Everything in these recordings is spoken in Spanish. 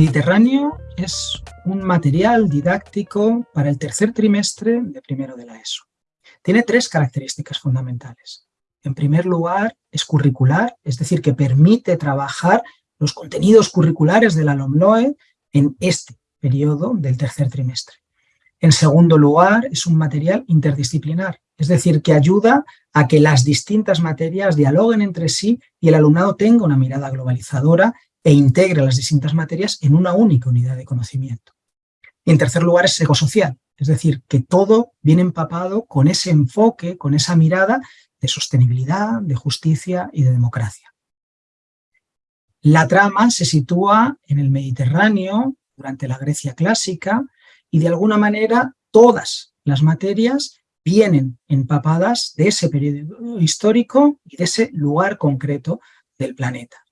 Mediterráneo es un material didáctico para el tercer trimestre de primero de la ESO. Tiene tres características fundamentales. En primer lugar, es curricular, es decir, que permite trabajar los contenidos curriculares de la LOMLOE en este periodo del tercer trimestre. En segundo lugar, es un material interdisciplinar, es decir, que ayuda a que las distintas materias dialoguen entre sí y el alumnado tenga una mirada globalizadora e integre las distintas materias en una única unidad de conocimiento. Y en tercer lugar es ecosocial, es decir, que todo viene empapado con ese enfoque, con esa mirada de sostenibilidad, de justicia y de democracia. La trama se sitúa en el Mediterráneo durante la Grecia clásica y de alguna manera todas las materias vienen empapadas de ese periodo histórico y de ese lugar concreto del planeta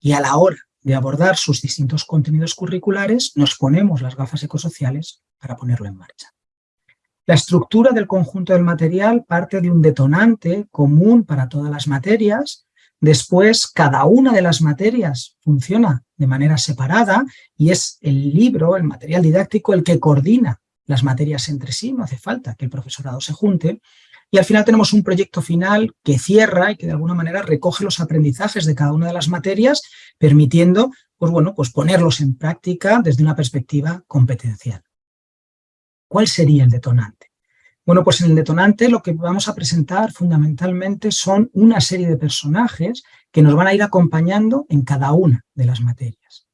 y a la hora de abordar sus distintos contenidos curriculares nos ponemos las gafas ecosociales para ponerlo en marcha. La estructura del conjunto del material parte de un detonante común para todas las materias, después cada una de las materias funciona de manera separada y es el libro, el material didáctico, el que coordina las materias entre sí, no hace falta que el profesorado se junte, y al final tenemos un proyecto final que cierra y que de alguna manera recoge los aprendizajes de cada una de las materias, permitiendo pues bueno, pues ponerlos en práctica desde una perspectiva competencial. ¿Cuál sería el detonante? Bueno, pues en el detonante lo que vamos a presentar fundamentalmente son una serie de personajes que nos van a ir acompañando en cada una de las materias.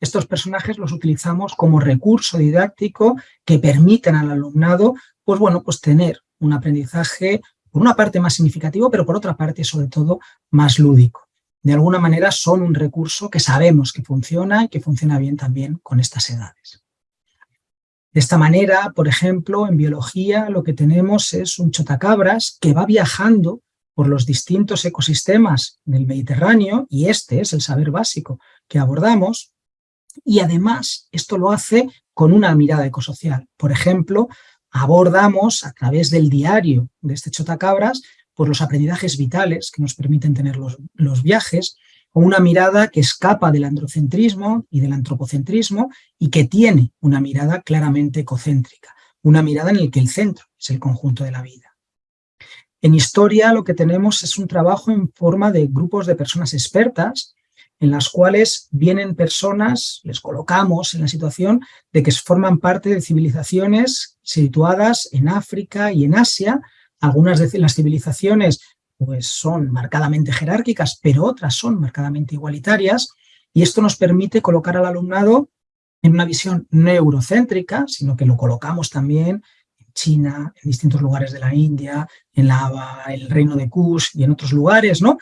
Estos personajes los utilizamos como recurso didáctico que permiten al alumnado pues bueno, pues tener un aprendizaje, por una parte más significativo, pero por otra parte, sobre todo, más lúdico. De alguna manera son un recurso que sabemos que funciona y que funciona bien también con estas edades. De esta manera, por ejemplo, en biología lo que tenemos es un chotacabras que va viajando por los distintos ecosistemas del Mediterráneo, y este es el saber básico que abordamos, y además esto lo hace con una mirada ecosocial. Por ejemplo, abordamos a través del diario de este Chotacabras por los aprendizajes vitales que nos permiten tener los, los viajes, con una mirada que escapa del androcentrismo y del antropocentrismo y que tiene una mirada claramente ecocéntrica, una mirada en la que el centro es el conjunto de la vida. En historia lo que tenemos es un trabajo en forma de grupos de personas expertas en las cuales vienen personas, les colocamos en la situación de que forman parte de civilizaciones situadas en África y en Asia. Algunas de las civilizaciones pues, son marcadamente jerárquicas, pero otras son marcadamente igualitarias, y esto nos permite colocar al alumnado en una visión neurocéntrica, sino que lo colocamos también en China, en distintos lugares de la India, en el reino de Kush y en otros lugares, ¿no?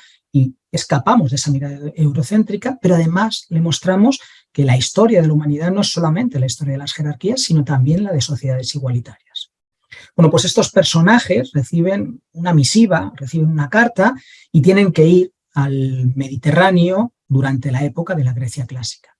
Escapamos de esa mirada eurocéntrica, pero además le mostramos que la historia de la humanidad no es solamente la historia de las jerarquías, sino también la de sociedades igualitarias. Bueno, pues estos personajes reciben una misiva, reciben una carta y tienen que ir al Mediterráneo durante la época de la Grecia clásica.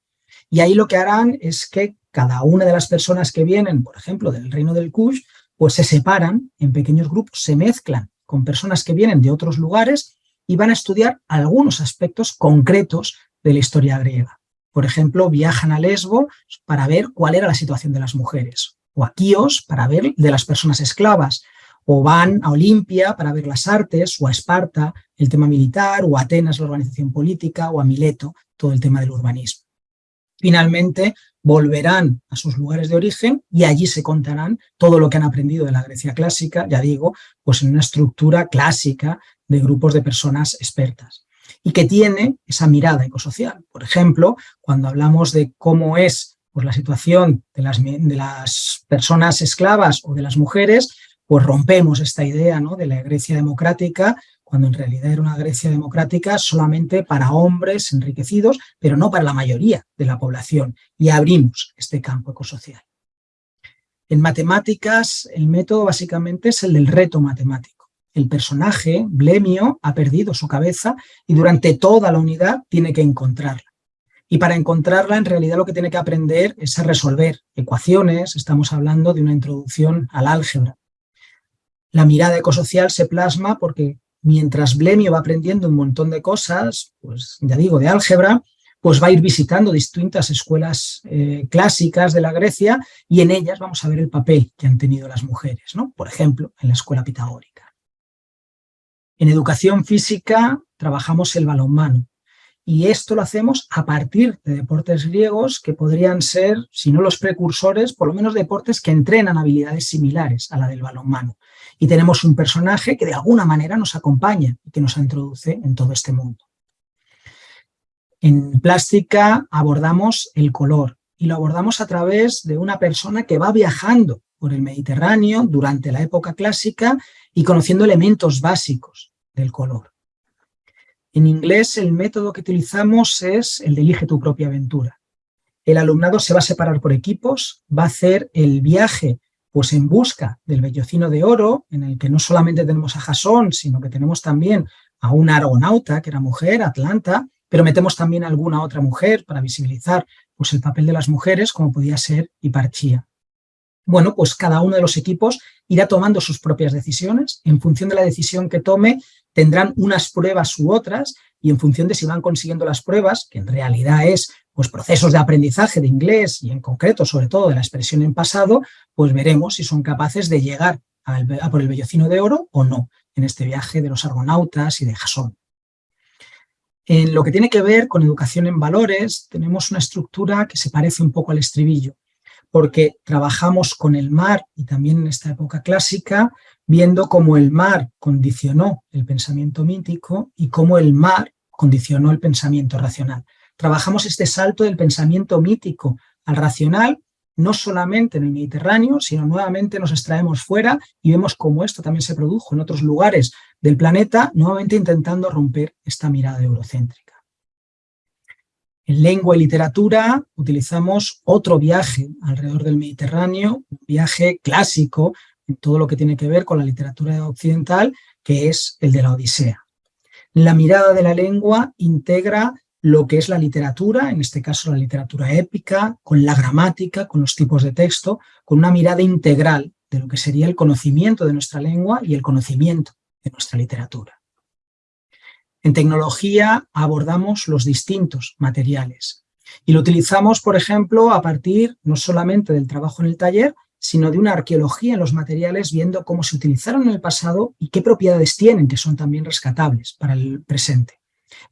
Y ahí lo que harán es que cada una de las personas que vienen, por ejemplo, del reino del Kush, pues se separan en pequeños grupos, se mezclan con personas que vienen de otros lugares y van a estudiar algunos aspectos concretos de la historia griega. Por ejemplo, viajan a Lesbo para ver cuál era la situación de las mujeres, o a Quíos para ver de las personas esclavas, o van a Olimpia para ver las artes, o a Esparta el tema militar, o a Atenas la organización política, o a Mileto todo el tema del urbanismo. Finalmente, volverán a sus lugares de origen y allí se contarán todo lo que han aprendido de la Grecia clásica, ya digo, pues en una estructura clásica de grupos de personas expertas y que tiene esa mirada ecosocial. Por ejemplo, cuando hablamos de cómo es pues, la situación de las, de las personas esclavas o de las mujeres, pues rompemos esta idea ¿no? de la Grecia democrática, cuando en realidad era una Grecia democrática solamente para hombres enriquecidos, pero no para la mayoría de la población, y abrimos este campo ecosocial. En matemáticas, el método básicamente es el del reto matemático el personaje, Blemio, ha perdido su cabeza y durante toda la unidad tiene que encontrarla. Y para encontrarla, en realidad lo que tiene que aprender es a resolver ecuaciones, estamos hablando de una introducción al álgebra. La mirada ecosocial se plasma porque mientras Blemio va aprendiendo un montón de cosas, pues ya digo, de álgebra, pues va a ir visitando distintas escuelas eh, clásicas de la Grecia y en ellas vamos a ver el papel que han tenido las mujeres, ¿no? por ejemplo, en la escuela pitagórica. En educación física trabajamos el balonmano y esto lo hacemos a partir de deportes griegos que podrían ser, si no los precursores, por lo menos deportes que entrenan habilidades similares a la del balonmano. Y tenemos un personaje que de alguna manera nos acompaña y que nos introduce en todo este mundo. En plástica abordamos el color y lo abordamos a través de una persona que va viajando por el Mediterráneo durante la época clásica y conociendo elementos básicos del color. En inglés el método que utilizamos es el de elige tu propia aventura. El alumnado se va a separar por equipos, va a hacer el viaje pues en busca del bellocino de oro, en el que no solamente tenemos a Jasón, sino que tenemos también a una argonauta, que era mujer, Atlanta, pero metemos también a alguna otra mujer para visibilizar pues, el papel de las mujeres, como podía ser Hiparchía. Bueno, pues cada uno de los equipos irá tomando sus propias decisiones. En función de la decisión que tome, tendrán unas pruebas u otras, y en función de si van consiguiendo las pruebas, que en realidad es pues, procesos de aprendizaje de inglés y en concreto, sobre todo, de la expresión en pasado, pues veremos si son capaces de llegar a por el vellocino de oro o no en este viaje de los argonautas y de Jasón. En lo que tiene que ver con educación en valores, tenemos una estructura que se parece un poco al estribillo, porque trabajamos con el mar y también en esta época clásica, viendo cómo el mar condicionó el pensamiento mítico y cómo el mar condicionó el pensamiento racional. Trabajamos este salto del pensamiento mítico al racional no solamente en el Mediterráneo, sino nuevamente nos extraemos fuera y vemos cómo esto también se produjo en otros lugares del planeta, nuevamente intentando romper esta mirada eurocéntrica. En lengua y literatura utilizamos otro viaje alrededor del Mediterráneo, un viaje clásico en todo lo que tiene que ver con la literatura occidental, que es el de la Odisea. La mirada de la lengua integra lo que es la literatura, en este caso la literatura épica, con la gramática, con los tipos de texto, con una mirada integral de lo que sería el conocimiento de nuestra lengua y el conocimiento de nuestra literatura. En tecnología abordamos los distintos materiales y lo utilizamos, por ejemplo, a partir no solamente del trabajo en el taller, sino de una arqueología en los materiales, viendo cómo se utilizaron en el pasado y qué propiedades tienen, que son también rescatables para el presente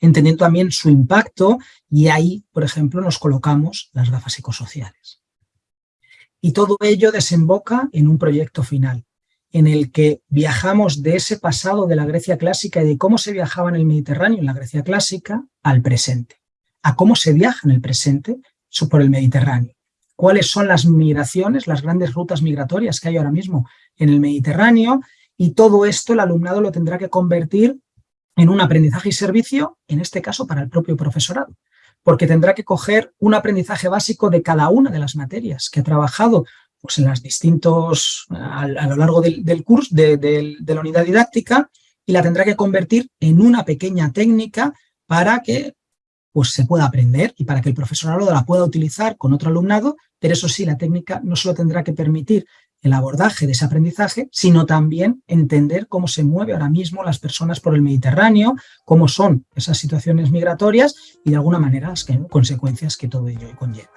entendiendo también su impacto y ahí, por ejemplo, nos colocamos las gafas psicosociales. Y todo ello desemboca en un proyecto final, en el que viajamos de ese pasado de la Grecia clásica y de cómo se viajaba en el Mediterráneo en la Grecia clásica al presente, a cómo se viaja en el presente por el Mediterráneo. Cuáles son las migraciones, las grandes rutas migratorias que hay ahora mismo en el Mediterráneo y todo esto el alumnado lo tendrá que convertir en un aprendizaje y servicio, en este caso para el propio profesorado, porque tendrá que coger un aprendizaje básico de cada una de las materias que ha trabajado pues, en las distintos, a, lo largo del, curso, de, la unidad didáctica, y la tendrá que convertir en una pequeña técnica para que pues, se pueda aprender y para que el profesorado la pueda utilizar con otro alumnado, pero eso sí, la técnica no solo tendrá que permitir el abordaje de ese aprendizaje, sino también entender cómo se mueve ahora mismo las personas por el Mediterráneo, cómo son esas situaciones migratorias y de alguna manera las consecuencias que todo ello conlleva.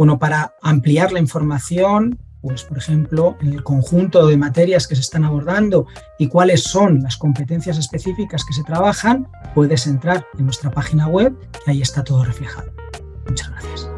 Bueno, para ampliar la información, pues por ejemplo, en el conjunto de materias que se están abordando y cuáles son las competencias específicas que se trabajan, puedes entrar en nuestra página web, que ahí está todo reflejado. Muchas gracias.